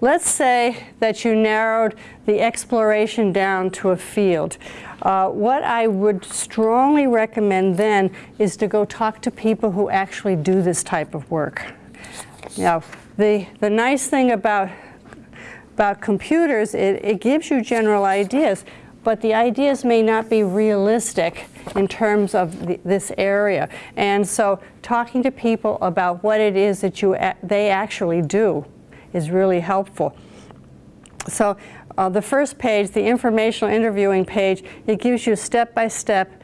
Let's say that you narrowed the exploration down to a field. Uh, what I would strongly recommend then is to go talk to people who actually do this type of work. Now, the, the nice thing about, about computers, it, it gives you general ideas, but the ideas may not be realistic in terms of the, this area. And so talking to people about what it is that you, they actually do is really helpful. So uh, the first page, the informational interviewing page, it gives you step by step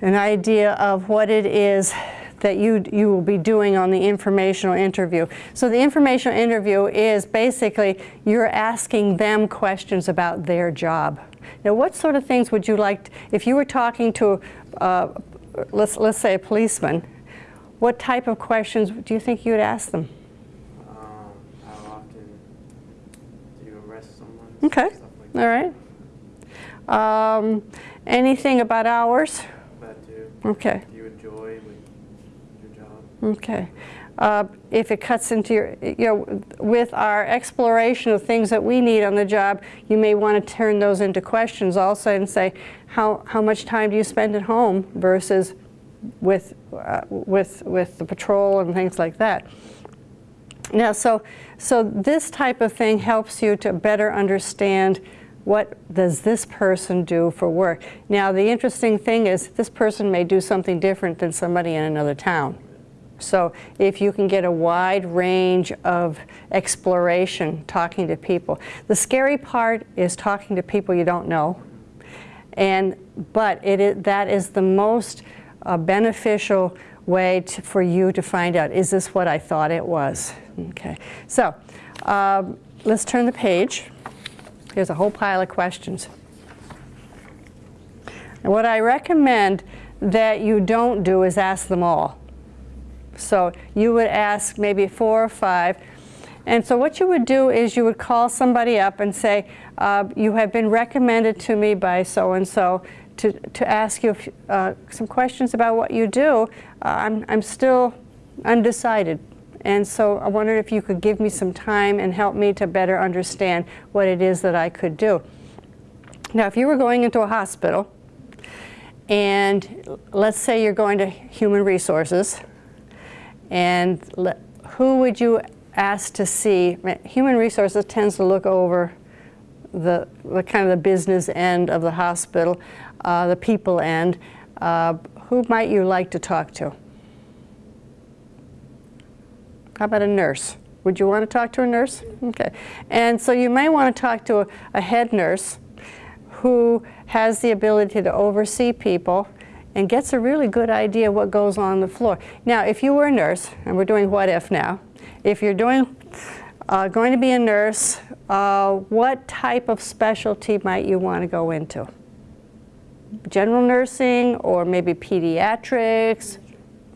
an idea of what it is that you, you will be doing on the informational interview. So the informational interview is basically you're asking them questions about their job. Now what sort of things would you like, to, if you were talking to, uh, let's, let's say a policeman, what type of questions do you think you'd ask them? Okay, all right. Um, anything about hours? That too. Okay. Do you enjoy your job? Okay. Uh, if it cuts into your, you know, with our exploration of things that we need on the job, you may want to turn those into questions also and say, how, how much time do you spend at home versus with, uh, with, with the patrol and things like that. Now, so, so this type of thing helps you to better understand what does this person do for work. Now, the interesting thing is this person may do something different than somebody in another town. So if you can get a wide range of exploration talking to people. The scary part is talking to people you don't know. And, but it is, that is the most uh, beneficial way to, for you to find out, is this what I thought it was? Okay, so um, let's turn the page. Here's a whole pile of questions. And what I recommend that you don't do is ask them all. So you would ask maybe four or five. And so what you would do is you would call somebody up and say, uh, you have been recommended to me by so-and-so to, to ask you uh, some questions about what you do. Uh, I'm, I'm still undecided. And so I wondered if you could give me some time and help me to better understand what it is that I could do. Now, if you were going into a hospital, and let's say you're going to human resources, and who would you ask to see? Human resources tends to look over the, the kind of the business end of the hospital, uh, the people end. Uh, who might you like to talk to? How about a nurse? Would you want to talk to a nurse? Okay. And so you may want to talk to a, a head nurse who has the ability to oversee people and gets a really good idea what goes on the floor. Now, if you were a nurse, and we're doing what if now, if you're doing, uh, going to be a nurse, uh, what type of specialty might you want to go into? General nursing or maybe pediatrics?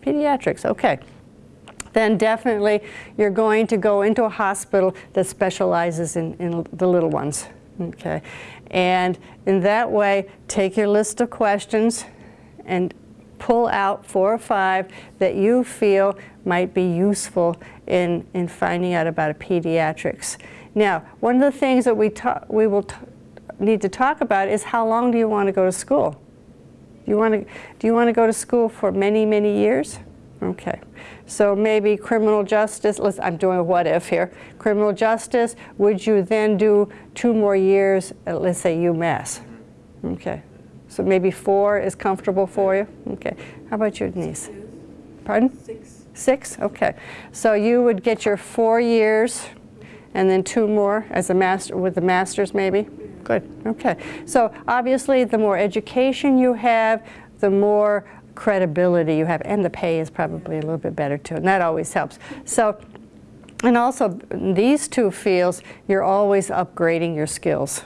Pediatrics, okay then definitely you're going to go into a hospital that specializes in, in the little ones. Okay, and in that way, take your list of questions and pull out four or five that you feel might be useful in, in finding out about a pediatrics. Now, one of the things that we, we will need to talk about is how long do you want to go to school? Do you want to, do you want to go to school for many, many years? Okay. So maybe criminal justice, let's, I'm doing a what if here. Criminal justice, would you then do two more years at, let's say, UMass? Okay. So maybe four is comfortable for you? Okay. How about your niece? Pardon? Six. Six? Okay. So you would get your four years and then two more as a master, with the master's maybe? Good. Okay. So obviously the more education you have, the more credibility you have, and the pay is probably a little bit better too, and that always helps. So, and also these two fields, you're always upgrading your skills.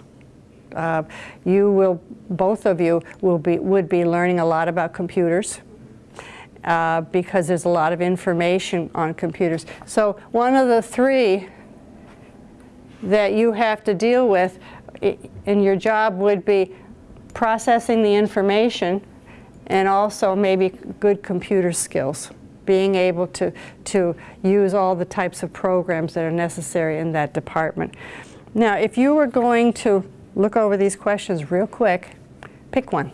Uh, you will, both of you will be, would be learning a lot about computers uh, because there's a lot of information on computers. So one of the three that you have to deal with in your job would be processing the information and also maybe good computer skills. being able to, to use all the types of programs that are necessary in that department. Now, if you were going to look over these questions real quick, pick one.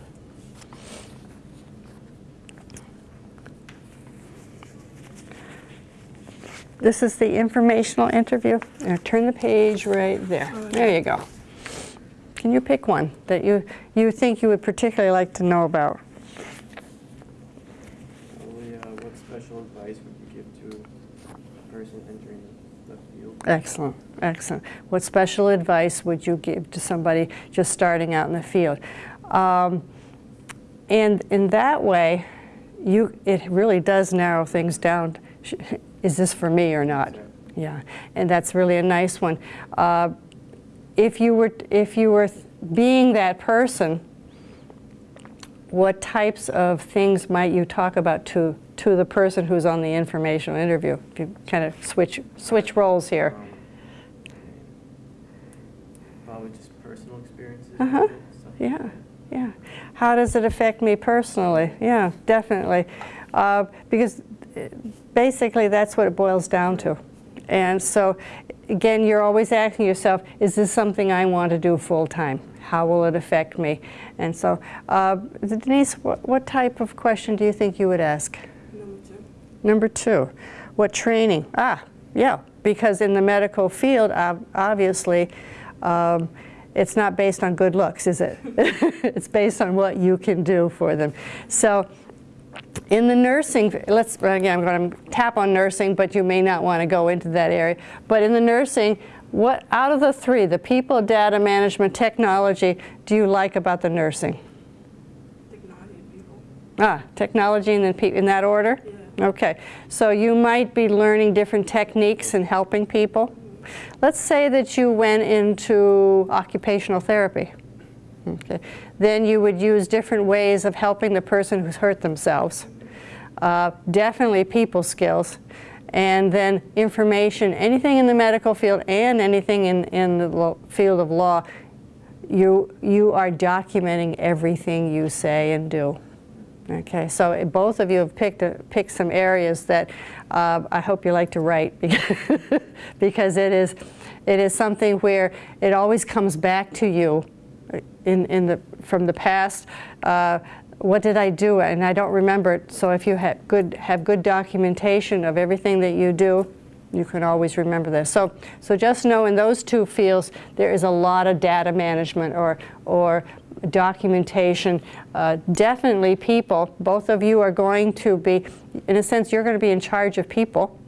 This is the informational interview. Now turn the page right there. There you go. Can you pick one that you, you think you would particularly like to know about? Probably, uh, what special advice would you give to a person entering the field? Excellent, excellent. What special advice would you give to somebody just starting out in the field? Um, and in that way, you, it really does narrow things down. Is this for me or not? Yeah, and that's really a nice one. Uh, if you were, if you were being that person, what types of things might you talk about to, to the person who's on the informational interview? If you kind of switch, switch roles here. Um, Probably just personal experiences. Uh-huh. with it, stuff like Yeah, yeah. How does it affect me personally? Yeah, definitely. Uh, because uh, basically that's what it boils down to. And so, again, you're always asking yourself, is this something I want to do full time? How will it affect me? And so, uh, Denise, what, what type of question do you think you would ask? Number two. Number two, what training? Ah, yeah, because in the medical field, obviously, um, it's not based on good looks, is it? it's based on what you can do for them. So, in the nursing, let's again, I'm going to tap on nursing, but you may not want to go into that area. But in the nursing, what out of the three, the people, data management, technology, do you like about the nursing? Technology people. Ah, technology and then pe- in that order? Yeah. Okay, so you might be learning different techniques and helping people. Let's say that you went into occupational therapy. Okay. Then you would use different ways of helping the person who's hurt themselves. Uh, definitely people skills. And then information, anything in the medical field and anything in, in the field of law, you, you are documenting everything you say and do. Okay, so uh, both of you have picked, a, picked some areas that uh, I hope you like to write because it is, it is something where it always comes back to you in, in the, from the past. Uh, what did I do? And I don't remember it. So if you have good, have good documentation of everything that you do, you can always remember this. So, so just know in those two fields, there is a lot of data management or, or documentation. Uh, definitely people, both of you are going to be, in a sense, you're going to be in charge of people.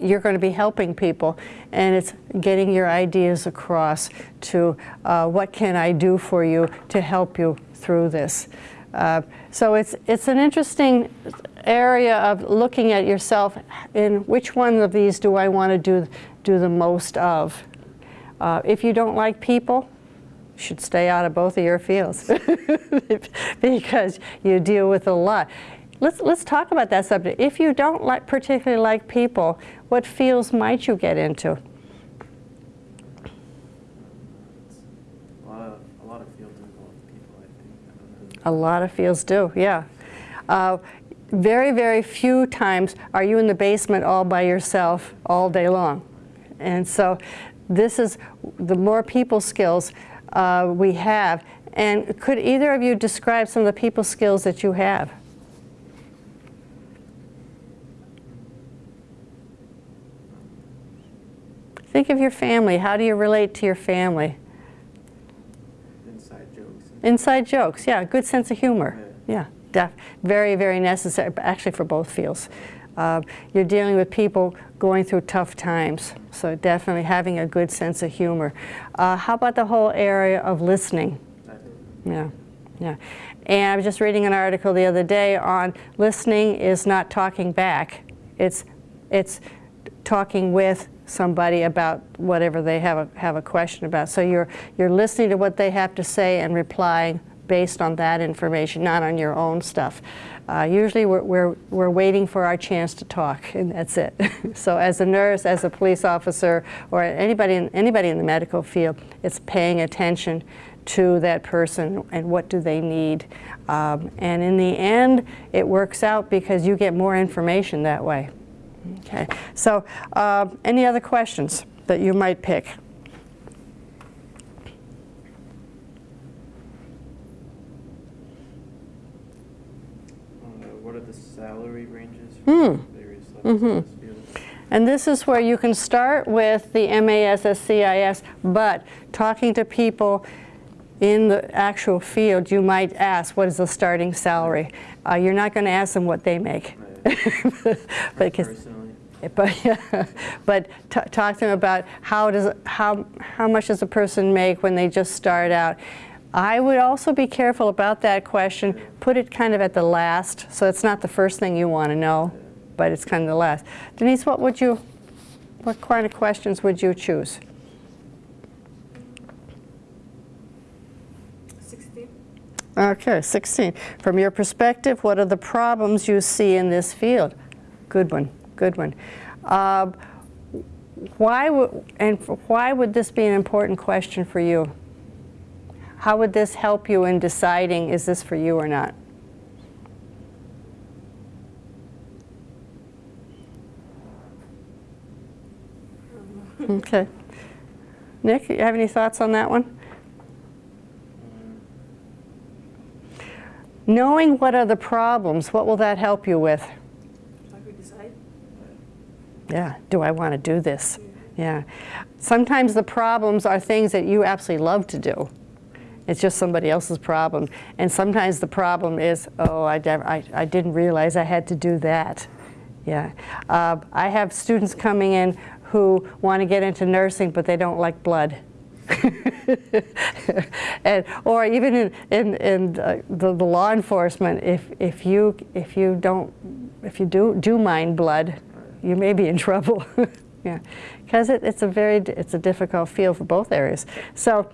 You're going to be helping people, and it's getting your ideas across to uh, what can I do for you to help you through this. Uh, so it's, it's an interesting area of looking at yourself in which one of these do I want to do, do the most of. Uh, if you don't like people, you should stay out of both of your fields because you deal with a lot. Let's, let's talk about that subject. If you don't like, particularly like people, what fields might you get into? A lot of, a lot of fields involve people, I think. I don't. A lot of fields do, yeah. Uh, very, very few times are you in the basement all by yourself all day long. And so this is the more people skills uh, we have. And could either of you describe some of the people skills that you have? Think of your family. How do you relate to your family? Inside jokes. Inside jokes, yeah, good sense of humor. Yeah, def- very, very necessary, actually for both fields. Uh, you're dealing with people going through tough times, so definitely having a good sense of humor. Uh, how about the whole area of listening? Yeah, yeah. And I was just reading an article the other day on listening is not talking back. It's, it's talking with somebody about whatever they have a, have a question about. So you're, you're listening to what they have to say and replying based on that information, not on your own stuff. Uh, usually we're, we're, we're waiting for our chance to talk, and that's it. so as a nurse, as a police officer, or anybody in, anybody in the medical field, it's paying attention to that person and what do they need. Um, and in the end, it works out because you get more information that way. Okay, so uh, any other questions that you might pick? Uh, what are the salary ranges Hmm. for various levels Mhm. in this field? And this is where you can start with the MASSCIS, but talking to people in the actual field, you might ask, what is the starting salary? Uh, you're not going to ask them what they make. Because- but but t- talk to them about how does how how much does a person make when they just start out. I would also be careful about that question. Put it kind of at the last, so it's not the first thing you want to know, but it's kind of the last. Denise, what would you, what kind of questions would you choose? Okay, 16. From your perspective, what are the problems you see in this field? Good one, good one. Uh, why would, and why would this be an important question for you? How would this help you in deciding is this for you or not? Okay. Nick, you have any thoughts on that one? um, Knowing what are the problems, what will that help you with? Yeah, do I want to do this? Yeah. Sometimes the problems are things that you absolutely love to do. It's just somebody else's problem. And sometimes the problem is, oh, I, I, I didn't realize I had to do that. Yeah. Uh, I have students coming in who want to get into nursing, but they don't like blood. and, or even in, in, in the, the law enforcement, if, if, you, if you don't, if you do, do mind blood, you may be in trouble. yeah, because it, it's a very, it's a difficult field for both areas. So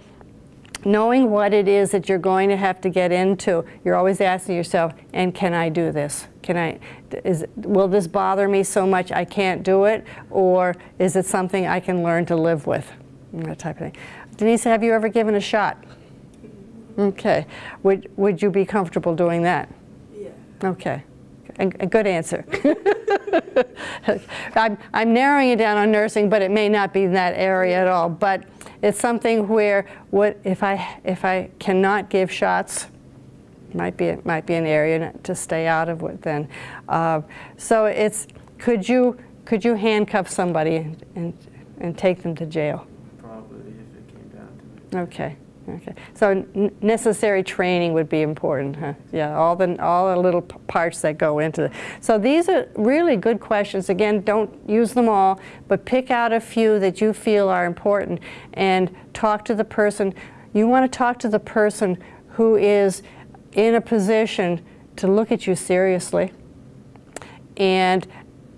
knowing what it is that you're going to have to get into, you're always asking yourself, and can I do this? Can I, is, will this bother me so much I can't do it? Or is it something I can learn to live with? That type of thing. Denise, have you ever given a shot? Okay. Would, would you be comfortable doing that? Yeah. Okay. A, a good answer. I'm, I'm narrowing it down on nursing, but it may not be in that area at all. But it's something where what if I if I cannot give shots, might be it might be an area to stay out of it then. Uh, so it's could you could you handcuff somebody and, and and take them to jail? probably if it came down to it. Okay, okay. So necessary training would be important, huh? Yeah, all the, all the little parts that go into it. So these are really good questions. Again, don't use them all, but pick out a few that you feel are important and talk to the person. You want to talk to the person who is in a position to look at you seriously. And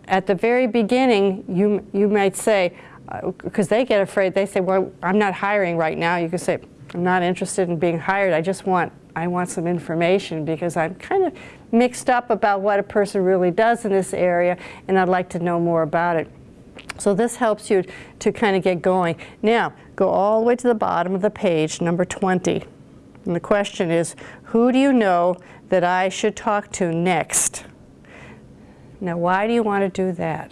at the very beginning, you, you might say, Uh, because they get afraid, they say, well, I'm not hiring right now. You can say, I'm not interested in being hired. I just want, I want some information because I'm kind of mixed up about what a person really does in this area and I'd like to know more about it. So this helps you to kind of get going. Now, go all the way to the bottom of the page, number 20. And the question is, who do you know that I should talk to next? Now, why do you want to do that?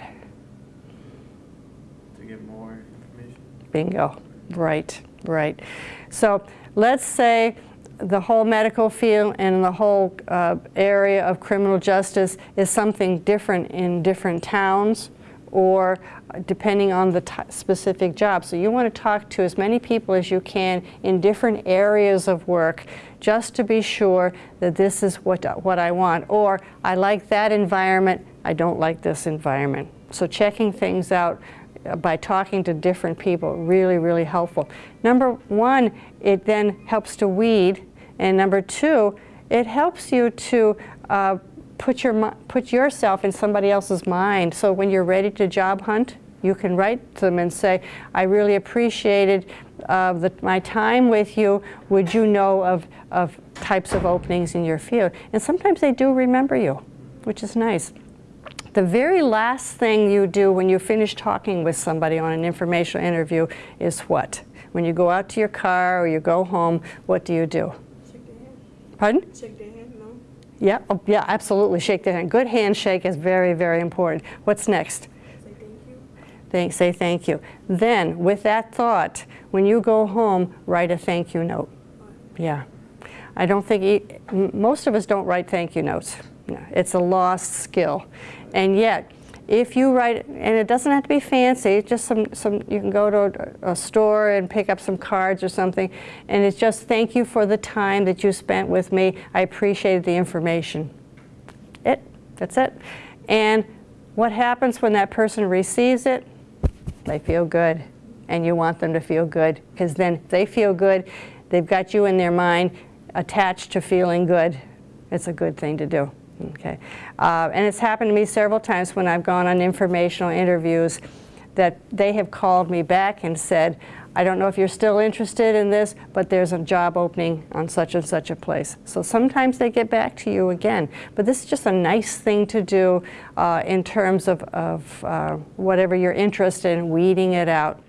To get more information. Bingo. Right, right. So let's say the whole medical field and the whole uh, area of criminal justice is something different in different towns or depending on the specific job. So you want to talk to as many people as you can in different areas of work just to be sure that this is what, what I want. Or I like that environment, I don't like this environment. So checking things out uh, by talking to different people really really helpful. Number one it then helps to weed. And number two it helps you to uh, put your put yourself in somebody else's mind. So when you're ready to job hunt you can write to them and say i really appreciated uh, the, my time with you. Would you know of, of types of openings in your field? And sometimes they do remember you which is nice the very last thing you do when you finish talking with somebody on an informational interview is what? When you go out to your car or you go home, what do you do? Shake their hand. Pardon? Shake their hand, no? Yeah, oh, yeah, absolutely. Shake their hand. Good handshake is very, very important. What's next? Say thank you. Thank, say thank you. Then, with that thought, when you go home, write a thank you note. Yeah. I don't think, e- most of us don't write thank you notes. No, It's a lost skill. And yet, if you write, and it doesn't have to be fancy, just some, some you can go to a, a store and pick up some cards or something, and it's just thank you for the time that you spent with me. I appreciated the information. It, that's it. And what happens when that person receives it? They feel good. And you want them to feel good because then they feel good, they've got you in their mind attached to feeling good. It's a good thing to do. Okay. Uh, and it's happened to me several times when I've gone on informational interviews that they have called me back and said, I don't know if you're still interested in this, but there's a job opening on such and such a place. So sometimes they get back to you again. But this is just a nice thing to do uh, in terms of, of uh, whatever you're interested in, weeding it out.